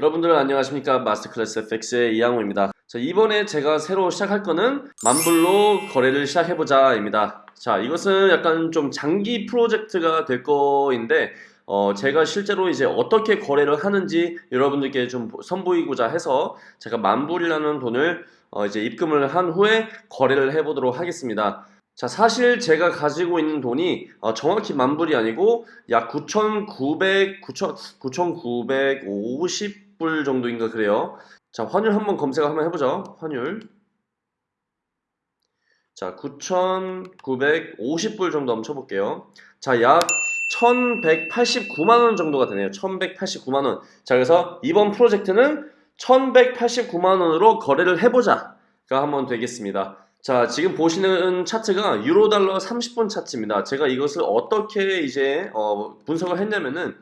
여러분들 안녕하십니까? 마스터클래스 FX의 이양호입니다. 자, 이번에 제가 새로 시작할 거는 만불로 거래를 시작해보자 입니다. 자 이것은 약간 좀 장기 프로젝트가 될 거인데 어, 제가 실제로 이제 어떻게 거래를 하는지 여러분들께 좀 선보이고자 해서 제가 만불이라는 돈을 어, 이제 입금을 한 후에 거래를 해보도록 하겠습니다. 자 사실 제가 가지고 있는 돈이 어, 정확히 만불이 아니고 약 9,900, 9,950 불 정도인가 그래요? 자 환율 한번 검색 한번 해보죠. 환율. 자 9,950불 정도 한번 쳐볼게요. 자 약 1189만원 정도가 되네요. 1189만원. 자 그래서 이번 프로젝트는 1189만원으로 거래를 해보자. 가 한번 되겠습니다. 자 지금 보시는 차트가 유로달러 30분 차트입니다. 제가 이것을 어떻게 이제 어, 분석을 했냐면은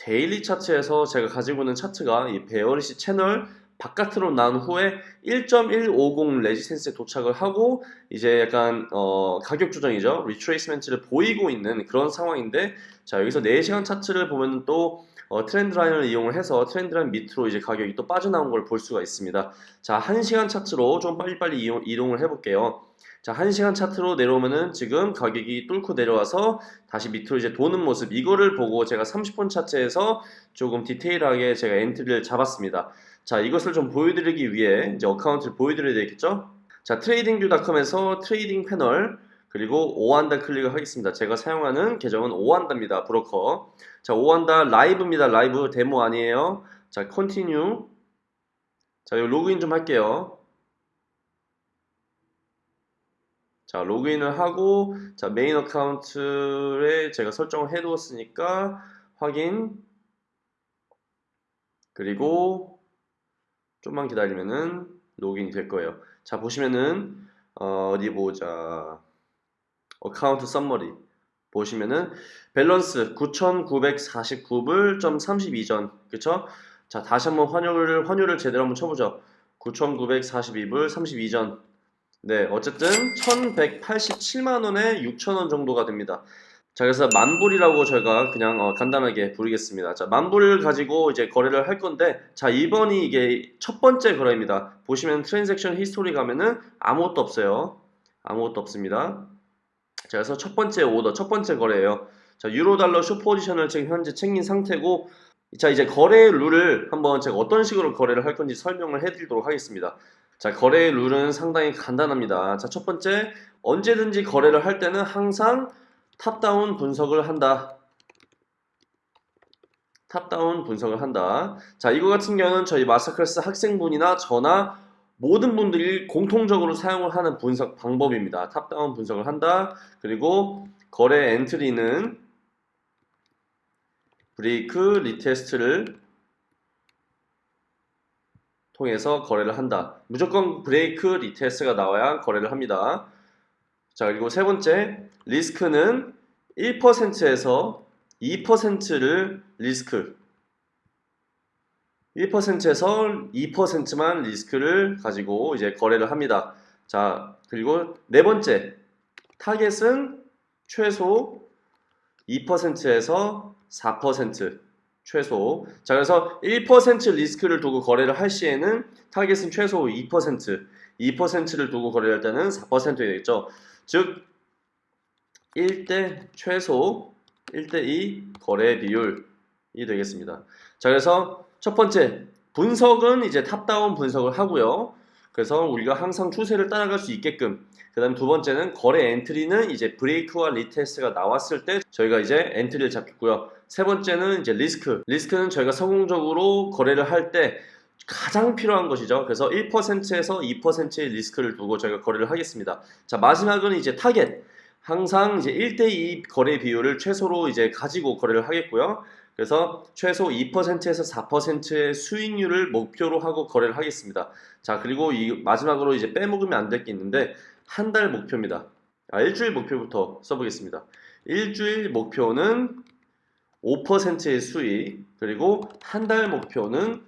daily 차트에서 제가 가지고 있는 차트가 이 bearish channel 바깥으로 나온 후에 1.150 resistance에 도착을 하고 이제 약간 어 가격 조정이죠. retracement를 보이고 있는 그런 상황인데 자 여기서 4시간 차트를 보면 또 어, trend line을 이용을 해서 trend line 밑으로 이제 가격이 또 빠져나온 걸 볼 수가 있습니다. 자 1시간 차트로 좀 빨리빨리 이용, 이동을 해볼게요 자 1시간 차트로 내려오면은 지금 가격이 뚫고 내려와서 다시 밑으로 이제 도는 모습 이거를 보고 제가 30분 차트에서 조금 디테일하게 제가 엔트리를 잡았습니다. 자 이것을 좀 보여드리기 위해 이제 account를 보여드려야 되겠죠? 자 TradingView.com에서 trading panel 그리고 OANDA 클릭을 하겠습니다. 제가 사용하는 계정은 OANDA입니다 브로커. 자 OANDA live입니다. live 데모 아니에요. 자 continue 자 여기 로그인 좀 할게요 자 로그인을 하고 자 main account에 제가 설정을 해 두었으니까 확인. 그리고 좀만 기다리면은 로그인이 될 거예요. 자 보시면은 어디 보자. account summary. 보시면은 밸런스 9,949불 점 32전. 그쵸? 자 다시 한번 환율을 환율을 제대로 한번 쳐보죠. 9,942불 32전 네, 어쨌든 1187만원에 6천원 정도가 됩니다. 자, 그래서 만불이라고 저희가 그냥 어, 간단하게 부르겠습니다. 자, 만불을 가지고 이제 거래를 할 건데, 자, 이번이 이게 첫 번째 거래입니다. 보시면 transaction history 가면은 아무것도 없어요. 아무것도 없습니다. 자, 그래서 첫 번째 오더, 첫 번째 거래예요. 자, 유로 달러 쇼 포지션을 지금 현재 챙긴 상태고, 자, 이제 거래 룰을 한번 제가 어떤 식으로 거래를 할 건지 설명을 해드리도록 하겠습니다. 자 거래의 룰은 상당히 간단합니다. 자 첫 번째 언제든지 거래를 할 때는 항상 top-down 분석을 한다. top-down 분석을 한다. 자 이거 같은 경우는 저희 마스터클래스 학생분이나 저나 모든 분들이 공통적으로 사용을 하는 분석 방법입니다. top-down 분석을 한다. 그리고 거래 엔트리는 break retest를 통해서 거래를 한다. 무조건 break retest가 나와야 거래를 합니다. 자 그리고 세 번째 리스크는 1%에서 2%를 리스크 1%에서 2%만 리스크를 가지고 이제 거래를 합니다. 자 그리고 네 번째 타겟은 최소 2%에서 4% 최소. 자 그래서 1% 리스크를 두고 거래를 할 시에는 타겟은 최소 2% 2%를 두고 거래를 할 때는 4%가 되겠죠. 즉 1대 최소 1대2 거래 비율이 되겠습니다. 자 그래서 첫 번째 분석은 이제 top-down 분석을 하고요. 그래서 우리가 항상 추세를 따라갈 수 있게끔 그 다음 두 번째는 거래 엔트리는 이제 break와 retest가 나왔을 때 저희가 이제 엔트리를 잡겠고요. 세 번째는 이제 리스크. 리스크는 저희가 성공적으로 거래를 할 때 가장 필요한 것이죠. 그래서 1%에서 2%의 리스크를 두고 저희가 거래를 하겠습니다. 자 마지막은 이제 타겟. 항상 이제 1대2 거래 비율을 최소로 이제 가지고 거래를 하겠고요. 그래서 최소 2%에서 4%의 수익률을 목표로 하고 거래를 하겠습니다. 자 그리고 이 마지막으로 이제 빼먹으면 안 될 게 있는데 한 달 목표입니다. 아, 일주일 목표부터 써보겠습니다. 일주일 목표는 5%의 수익 그리고 한 달 목표는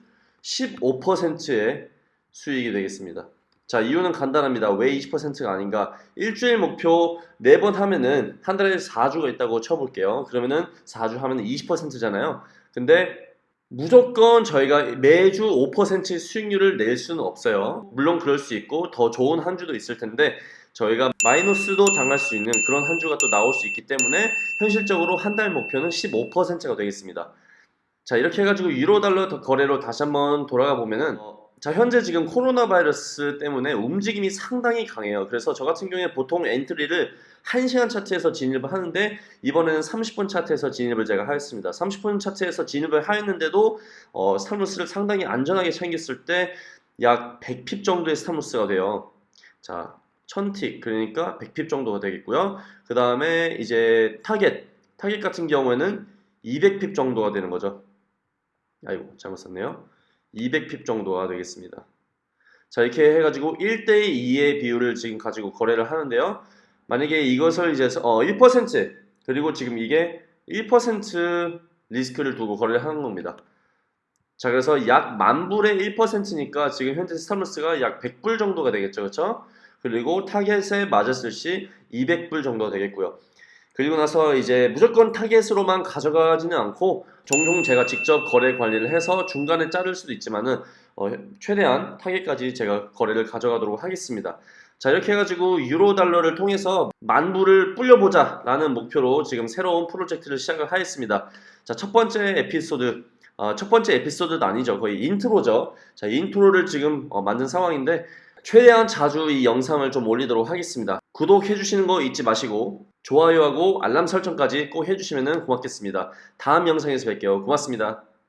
15%의 수익이 되겠습니다. 자 이유는 간단합니다. 왜 20%가 아닌가? 일주일 목표 4번 하면은 한 달에 4주가 있다고 쳐볼게요. 그러면은 4주 하면 20%잖아요. 근데 무조건 저희가 매주 5% 수익률을 낼 수는 없어요. 물론 그럴 수 있고 더 좋은 한 주도 있을 텐데 저희가 마이너스도 당할 수 있는 그런 한 주가 또 나올 수 있기 때문에 현실적으로 한 달 목표는 15%가 되겠습니다. 자 이렇게 해가지고 유로 달러 거래로 다시 한번 돌아가 보면은 어, 자 현재 지금 코로나 바이러스 때문에 움직임이 상당히 강해요. 그래서 저 같은 경우에 보통 엔트리를 1시간 차트에서 진입을 하는데 이번에는 30분 차트에서 진입을 제가 하였습니다. 30분 차트에서 진입을 하였는데도 어, stop loss를 상당히 안전하게 챙겼을 때 약 100 pip 정도의 stop loss가 돼요. 자 1000 tick 그러니까 100 pip 정도가 되겠고요. 그 다음에 이제 타겟 타겟 같은 경우에는 200 pip 정도가 되는 거죠. 아이고 잘못 썼네요. 200 pip 정도가 되겠습니다. 자 이렇게 해가지고 1대 2의 비율을 지금 가지고 거래를 하는데요. 만약에 이것을 이제 어, 1% 그리고 지금 이게 1% 리스크를 두고 거래를 하는 겁니다. 자 그래서 약 만불의 1%니까 지금 현재 stop loss가 약 100불 정도가 되겠죠 그렇죠? 그리고 타겟에 맞았을 시 200불 정도가 되겠고요. 그리고 나서 이제 무조건 타겟으로만 가져가지는 않고 종종 제가 직접 거래 관리를 해서 중간에 자를 수도 있지만은 어, 최대한 타겟까지 제가 거래를 가져가도록 하겠습니다. 자 이렇게 해가지고 유로 달러를 통해서 만불을 불려보자 라는 목표로 지금 새로운 프로젝트를 시작을 하였습니다. 자 첫 번째 에피소드 어, 첫 번째 에피소드도 아니죠 거의 인트로죠. 자 인트로를 지금 어, 만든 상황인데 최대한 자주 이 영상을 좀 올리도록 하겠습니다. 구독해 주시는 거 잊지 마시고 좋아요하고 알람 설정까지 꼭 해주시면 고맙겠습니다. 다음 영상에서 뵐게요. 고맙습니다.